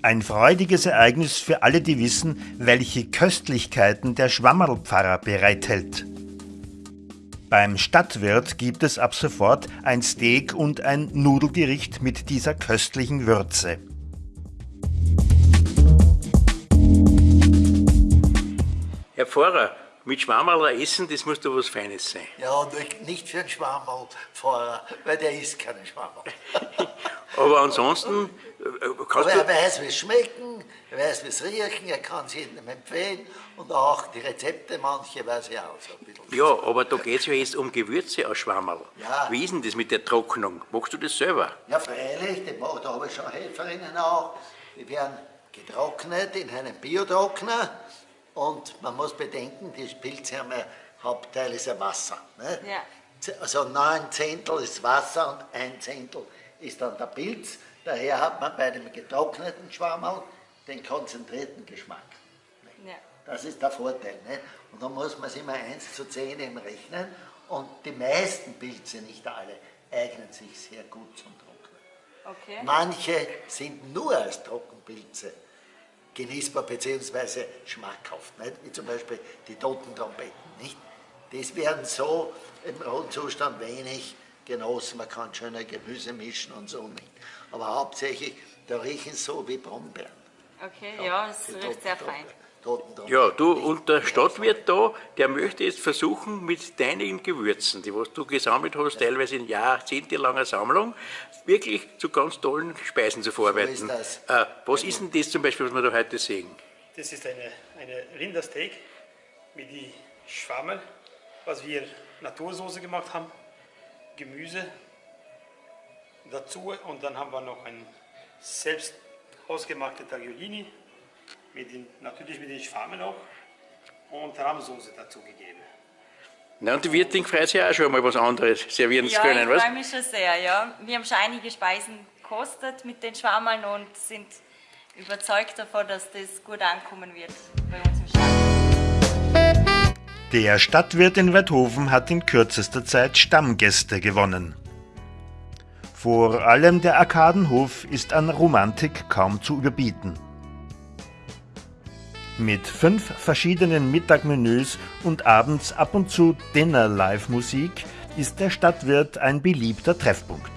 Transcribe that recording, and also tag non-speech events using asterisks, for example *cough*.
Ein freudiges Ereignis für alle, die wissen, welche Köstlichkeiten der Schwammerlpfarrer bereithält. Beim Stadtwirt gibt es ab sofort ein Steak und ein Nudelgericht mit dieser köstlichen Würze. Herr Pfarrer, mit Schwammerl essen, das muss doch was Feines sein. Ja, nicht für einen Schwammerlfahrer, weil der isst keinen Schwammerl. *laughs* Aber ansonsten äh, Aber er weiß, wie es schmecken, er weiß, wie es riechen, er kann es jedem empfehlen und auch die Rezepte, manche weiß er auch so ein bisschen. Ja, aber da geht es ja jetzt um Gewürze aus Schwammerl. Ja. Wie ist denn das mit der Trocknung? Machst du das selber? Ja, freilich, da habe ich schon Helferinnen auch. Die werden getrocknet in einem Biotrockner und man muss bedenken, die Pilze haben ja Hauptteil ist ja Wasser. Ne? Ja. Also neun Zehntel ist Wasser und ein Zehntel ist dann der Pilz. Daher hat man bei dem getrockneten Schwammerl den konzentrierten Geschmack. Ja. Das ist der Vorteil. Ne? Und da muss man es immer 1 zu 10 im rechnen. Und die meisten Pilze, nicht alle, eignen sich sehr gut zum Trocknen. Okay. Manche sind nur als Trockenpilze genießbar bzw. schmackhaft, nicht? wie zum Beispiel die toten Trompeten. Nicht? Das werden so im rohen Zustand wenig genossen, man kann schöne Gemüse mischen und so nicht. Aber hauptsächlich, da riechen so wie Brombeeren. Okay, ja, ja das riecht sehr fein. Ja, du und der Stadtwirt da, der möchte jetzt versuchen, mit deinen Gewürzen, die was du gesammelt hast, teilweise in jahrzehntelanger Sammlung, wirklich zu ganz tollen Speisen zu verarbeiten. So ist äh, was ist denn das zum Beispiel, was wir da heute sehen? Das ist eine, eine Rindersteak mit die Schwammel, was wir Natursoße gemacht haben, Gemüse dazu und dann haben wir noch ein selbst ausgemachte Tagliolini mit den, natürlich mit den Schwammen auch und Rahmsoße dazu gegeben. Na, und die Wirtin freut sich auch schon mal was anderes servieren ja, zu können, was? Ja, ich freue mich schon sehr, ja. Wir haben schon einige Speisen gekostet mit den Schwammeln und sind überzeugt davon, dass das gut ankommen wird bei uns im Stadt. Der Stadtwirt in Weidhofen hat in kürzester Zeit Stammgäste gewonnen. Vor allem der Arkadenhof ist an Romantik kaum zu überbieten. Mit fünf verschiedenen Mittagmenüs und abends ab und zu Dinner-Live-Musik ist der Stadtwirt ein beliebter Treffpunkt.